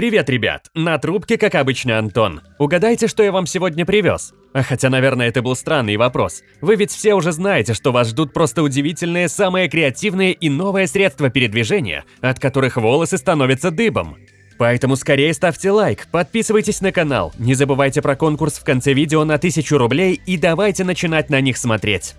Привет, ребят! На трубке, как обычно, Антон. Угадайте, что я вам сегодня привез? А хотя, наверное, это был странный вопрос. Вы ведь все уже знаете, что вас ждут просто удивительные, самые креативные и новые средства передвижения, от которых волосы становятся дыбом. Поэтому скорее ставьте лайк, подписывайтесь на канал, не забывайте про конкурс в конце видео на 1000 рублей и давайте начинать на них смотреть.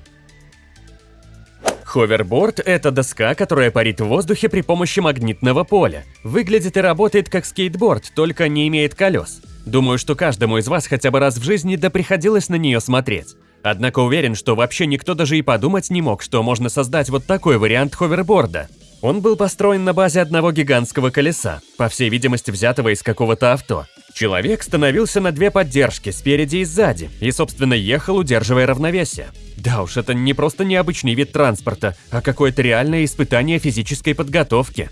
Ховерборд – это доска, которая парит в воздухе при помощи магнитного поля. Выглядит и работает как скейтборд, только не имеет колес. Думаю, что каждому из вас хотя бы раз в жизни да приходилось на нее смотреть. Однако уверен, что вообще никто даже и подумать не мог, что можно создать вот такой вариант ховерборда. Он был построен на базе одного гигантского колеса, по всей видимости взятого из какого-то авто. Человек становился на две поддержки, спереди и сзади, и, собственно, ехал, удерживая равновесие. Да уж, это не просто необычный вид транспорта, а какое-то реальное испытание физической подготовки.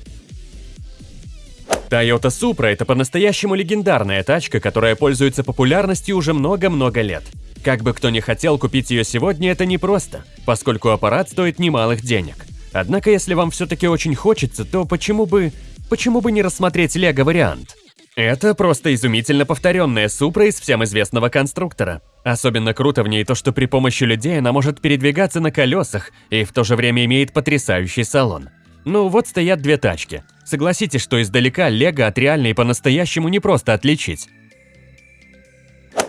Toyota Supra – это по-настоящему легендарная тачка, которая пользуется популярностью уже много-много лет. Как бы кто ни хотел купить ее сегодня, это непросто, поскольку аппарат стоит немалых денег. Однако, если вам все-таки очень хочется, то почему бы... почему бы не рассмотреть лего-вариант? Это просто изумительно повторенная Супра из всем известного конструктора. Особенно круто в ней то, что при помощи людей она может передвигаться на колесах и в то же время имеет потрясающий салон. Ну вот стоят две тачки. Согласитесь, что издалека Лего от реальной по-настоящему не просто отличить.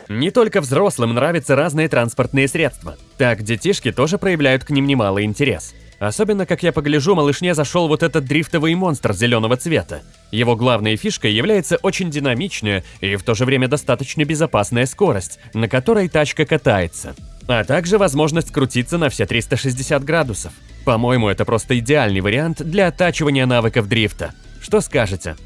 Не только взрослым нравятся разные транспортные средства. Так, детишки тоже проявляют к ним немалый интерес. Особенно, как я погляжу, малышне зашел вот этот дрифтовый монстр зеленого цвета. Его главной фишкой является очень динамичная и в то же время достаточно безопасная скорость, на которой тачка катается. А также возможность крутиться на все 360 градусов. По-моему, это просто идеальный вариант для оттачивания навыков дрифта. Что скажете?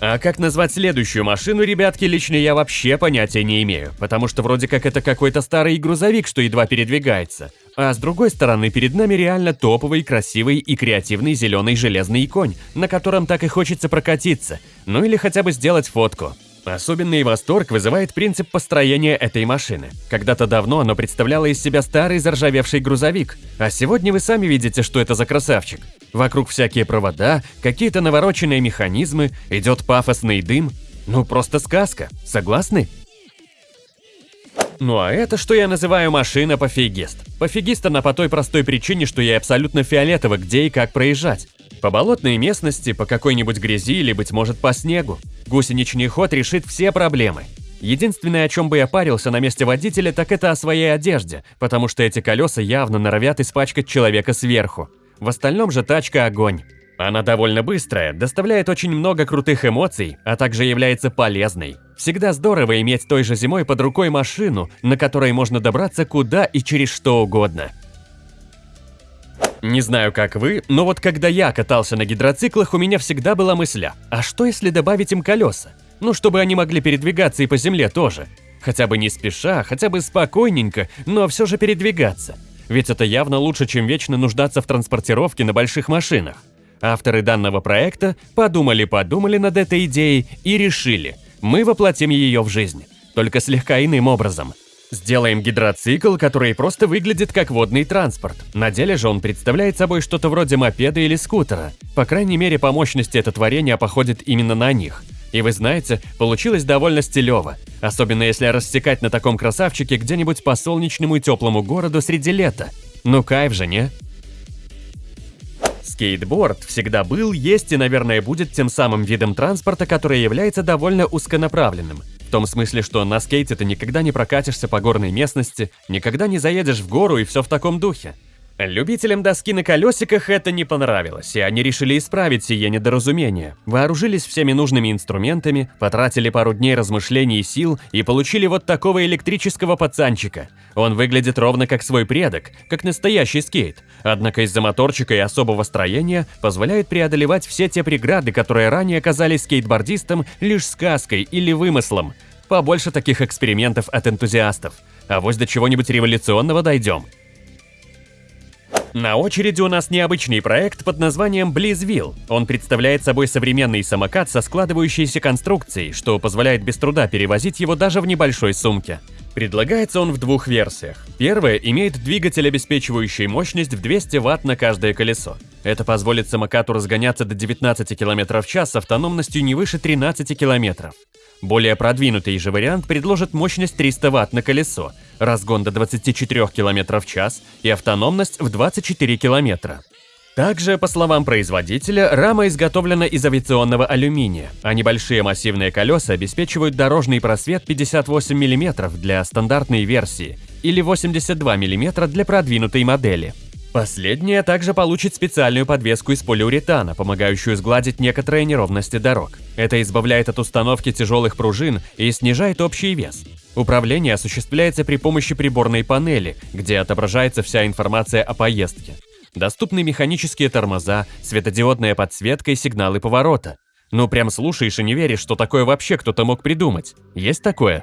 А как назвать следующую машину, ребятки, лично я вообще понятия не имею, потому что вроде как это какой-то старый грузовик, что едва передвигается. А с другой стороны, перед нами реально топовый, красивый и креативный зеленый железный конь, на котором так и хочется прокатиться, ну или хотя бы сделать фотку. Особенный восторг вызывает принцип построения этой машины. Когда-то давно оно представляло из себя старый заржавевший грузовик, а сегодня вы сами видите, что это за красавчик. Вокруг всякие провода, какие-то навороченные механизмы, идет пафосный дым. Ну просто сказка, согласны? Ну а это, что я называю машина пофигист. Пофигист она по той простой причине, что я абсолютно фиолетово, где и как проезжать. По болотной местности, по какой-нибудь грязи или, быть может, по снегу. Гусеничный ход решит все проблемы. Единственное, о чем бы я парился на месте водителя, так это о своей одежде, потому что эти колеса явно норовят испачкать человека сверху. В остальном же тачка огонь. Она довольно быстрая, доставляет очень много крутых эмоций, а также является полезной. Всегда здорово иметь той же зимой под рукой машину, на которой можно добраться куда и через что угодно. Не знаю, как вы, но вот когда я катался на гидроциклах, у меня всегда была мысль, а что если добавить им колеса? Ну, чтобы они могли передвигаться и по земле тоже. Хотя бы не спеша, хотя бы спокойненько, но все же передвигаться. Ведь это явно лучше, чем вечно нуждаться в транспортировке на больших машинах. Авторы данного проекта подумали-подумали над этой идеей и решили, мы воплотим ее в жизнь, только слегка иным образом – Сделаем гидроцикл, который просто выглядит как водный транспорт. На деле же он представляет собой что-то вроде мопеда или скутера. По крайней мере, по мощности это творение походит именно на них. И вы знаете, получилось довольно стилево. Особенно если рассекать на таком красавчике где-нибудь по солнечному и теплому городу среди лета. Ну кайф же, не? Скейтборд всегда был, есть и, наверное, будет тем самым видом транспорта, который является довольно узконаправленным – том смысле, что на скейте ты никогда не прокатишься по горной местности, никогда не заедешь в гору и все в таком духе. Любителям доски на колесиках это не понравилось, и они решили исправить сие недоразумение. Вооружились всеми нужными инструментами, потратили пару дней размышлений и сил и получили вот такого электрического пацанчика. Он выглядит ровно как свой предок, как настоящий скейт, однако из-за моторчика и особого строения позволяет преодолевать все те преграды, которые ранее казались скейтбордистам лишь сказкой или вымыслом. Побольше таких экспериментов от энтузиастов. А вось до чего-нибудь революционного дойдем. На очереди у нас необычный проект под названием Blizzville. Он представляет собой современный самокат со складывающейся конструкцией, что позволяет без труда перевозить его даже в небольшой сумке. Предлагается он в двух версиях. Первая имеет двигатель, обеспечивающий мощность в 200 Вт на каждое колесо. Это позволит самокату разгоняться до 19 км в час с автономностью не выше 13 км. Более продвинутый же вариант предложит мощность 300 Вт на колесо, разгон до 24 км в час и автономность в 24 км. Также, по словам производителя, рама изготовлена из авиационного алюминия, а небольшие массивные колеса обеспечивают дорожный просвет 58 мм для стандартной версии или 82 мм для продвинутой модели. Последняя также получит специальную подвеску из полиуретана, помогающую сгладить некоторые неровности дорог. Это избавляет от установки тяжелых пружин и снижает общий вес. Управление осуществляется при помощи приборной панели, где отображается вся информация о поездке. Доступны механические тормоза, светодиодная подсветка и сигналы поворота. Ну прям слушаешь и не веришь, что такое вообще кто-то мог придумать. Есть такое?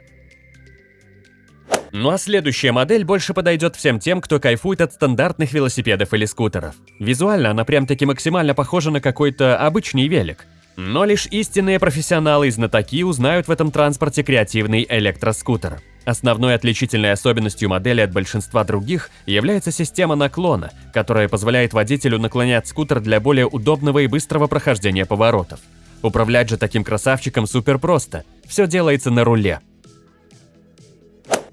Ну а следующая модель больше подойдет всем тем, кто кайфует от стандартных велосипедов или скутеров. Визуально она прям-таки максимально похожа на какой-то обычный велик. Но лишь истинные профессионалы и знатоки узнают в этом транспорте креативный электроскутер. Основной отличительной особенностью модели от большинства других является система наклона, которая позволяет водителю наклонять скутер для более удобного и быстрого прохождения поворотов. Управлять же таким красавчиком супер просто, все делается на руле.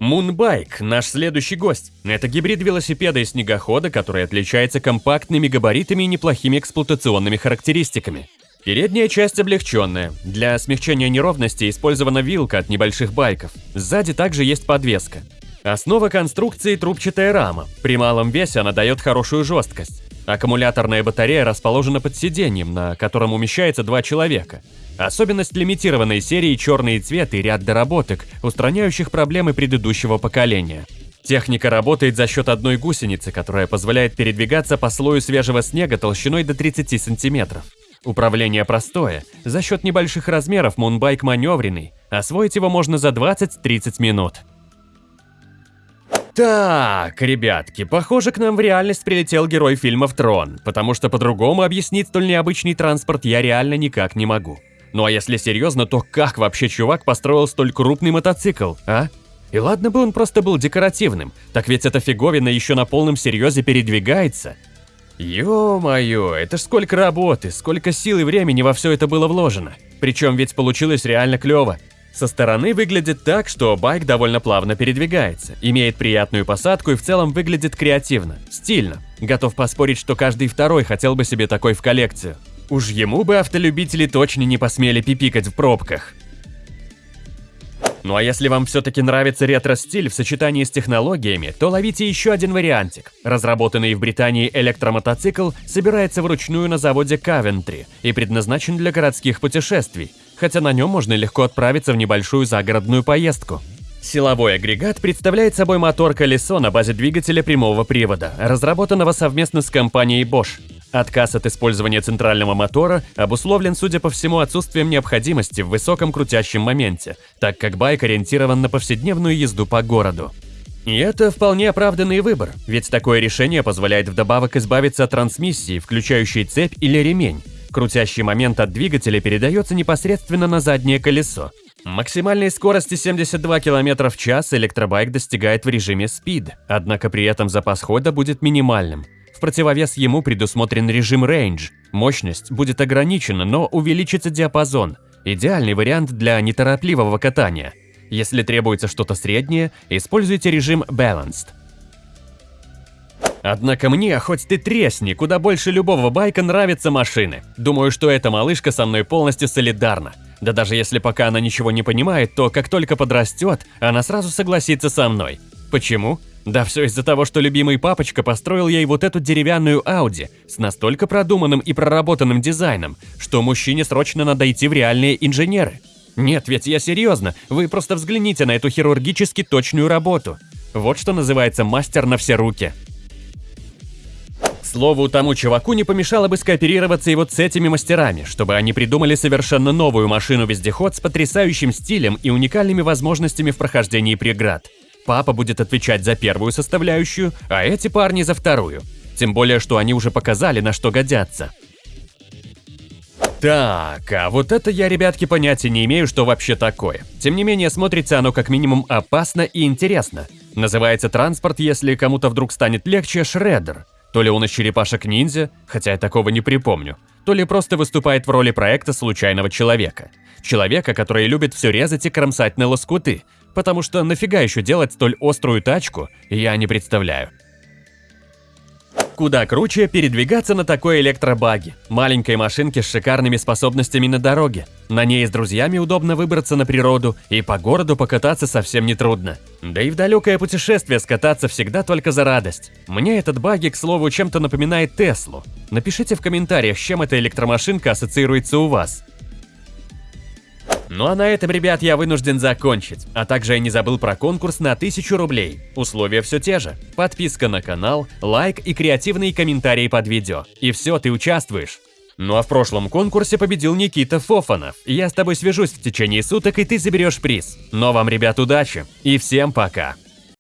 Moonbike – наш следующий гость. Это гибрид велосипеда и снегохода, который отличается компактными габаритами и неплохими эксплуатационными характеристиками. Передняя часть облегченная. Для смягчения неровности использована вилка от небольших байков. Сзади также есть подвеска. Основа конструкции – трубчатая рама. При малом весе она дает хорошую жесткость. Аккумуляторная батарея расположена под сиденьем, на котором умещается два человека. Особенность лимитированной серии – черный цвет и ряд доработок, устраняющих проблемы предыдущего поколения. Техника работает за счет одной гусеницы, которая позволяет передвигаться по слою свежего снега толщиной до 30 сантиметров. Управление простое, за счет небольших размеров мунбайк маневренный, освоить его можно за 20-30 минут. Так, ребятки, похоже, к нам в реальность прилетел герой фильмов «Трон», потому что по-другому объяснить столь необычный транспорт я реально никак не могу. Ну а если серьезно, то как вообще чувак построил столь крупный мотоцикл, а? И ладно бы он просто был декоративным, так ведь эта фиговина еще на полном серьезе передвигается – Ё-моё, это ж сколько работы, сколько сил и времени во все это было вложено. Причем ведь получилось реально клево. Со стороны выглядит так, что байк довольно плавно передвигается, имеет приятную посадку и в целом выглядит креативно, стильно. Готов поспорить, что каждый второй хотел бы себе такой в коллекцию. Уж ему бы автолюбители точно не посмели пипикать в пробках. Ну а если вам все-таки нравится ретро-стиль в сочетании с технологиями, то ловите еще один вариантик. Разработанный в Британии электромотоцикл собирается вручную на заводе Кавентри и предназначен для городских путешествий, хотя на нем можно легко отправиться в небольшую загородную поездку. Силовой агрегат представляет собой мотор-колесо на базе двигателя прямого привода, разработанного совместно с компанией Bosch. Отказ от использования центрального мотора обусловлен, судя по всему, отсутствием необходимости в высоком крутящем моменте, так как байк ориентирован на повседневную езду по городу. И это вполне оправданный выбор, ведь такое решение позволяет вдобавок избавиться от трансмиссии, включающей цепь или ремень. Крутящий момент от двигателя передается непосредственно на заднее колесо. Максимальной скорости 72 км в час электробайк достигает в режиме Speed, однако при этом запас хода будет минимальным – в противовес ему предусмотрен режим Range. Мощность будет ограничена, но увеличится диапазон. Идеальный вариант для неторопливого катания. Если требуется что-то среднее, используйте режим Balanced. Однако мне, хоть ты тресни, куда больше любого байка нравятся машины. Думаю, что эта малышка со мной полностью солидарна. Да даже если пока она ничего не понимает, то как только подрастет, она сразу согласится со мной. Почему? Да все из-за того, что любимый папочка построил ей вот эту деревянную Ауди с настолько продуманным и проработанным дизайном, что мужчине срочно надо идти в реальные инженеры. Нет, ведь я серьезно, вы просто взгляните на эту хирургически точную работу. Вот что называется мастер на все руки. Слову, тому чуваку не помешало бы скооперироваться и вот с этими мастерами, чтобы они придумали совершенно новую машину-вездеход с потрясающим стилем и уникальными возможностями в прохождении преград. Папа будет отвечать за первую составляющую, а эти парни за вторую. Тем более, что они уже показали, на что годятся. Так, а вот это я, ребятки, понятия не имею, что вообще такое. Тем не менее, смотрится оно как минимум опасно и интересно. Называется транспорт, если кому-то вдруг станет легче, шреддер. То ли он из черепашек-ниндзя, хотя я такого не припомню, то ли просто выступает в роли проекта случайного человека. Человека, который любит все резать и кромсать на лоскуты, потому что нафига еще делать столь острую тачку, я не представляю. Куда круче передвигаться на такой электробаге, маленькой машинке с шикарными способностями на дороге. На ней с друзьями удобно выбраться на природу и по городу покататься совсем нетрудно. Да и в далекое путешествие скататься всегда только за радость. Мне этот баги, к слову, чем-то напоминает Теслу. Напишите в комментариях, с чем эта электромашинка ассоциируется у вас. Ну а на этом, ребят, я вынужден закончить. А также я не забыл про конкурс на 1000 рублей. Условия все те же. Подписка на канал, лайк и креативные комментарии под видео. И все, ты участвуешь. Ну а в прошлом конкурсе победил Никита Фофанов. Я с тобой свяжусь в течение суток, и ты заберешь приз. Но вам, ребят, удачи. И всем пока.